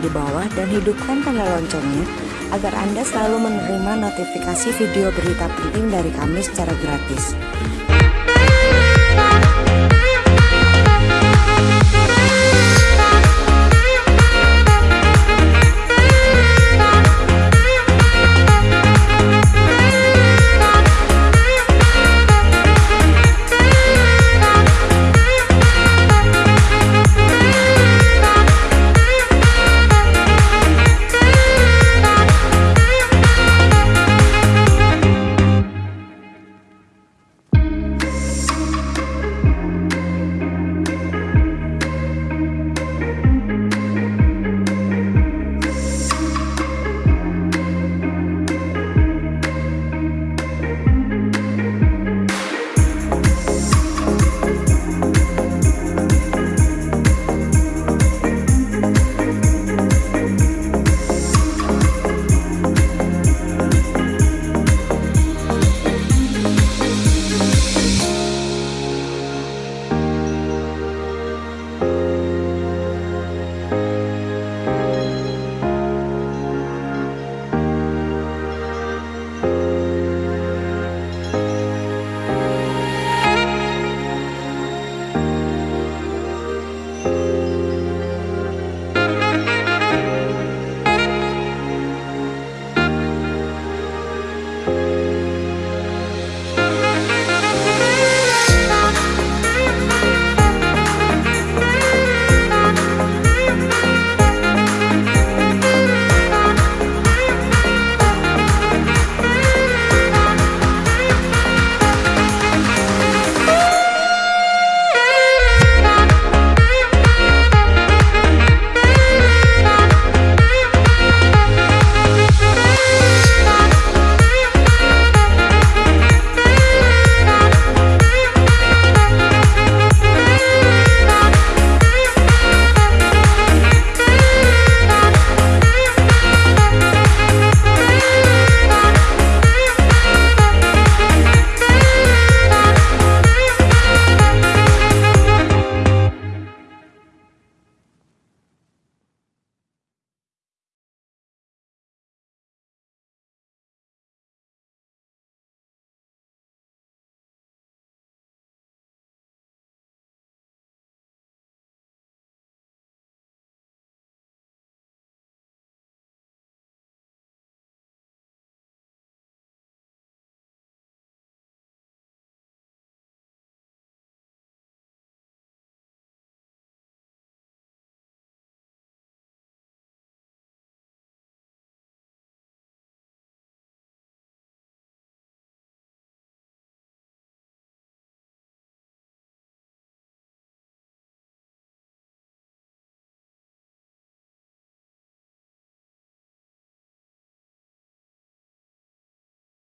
di bawah dan hidupkan tanda loncengnya agar Anda selalu menerima notifikasi video berita penting dari kami secara gratis.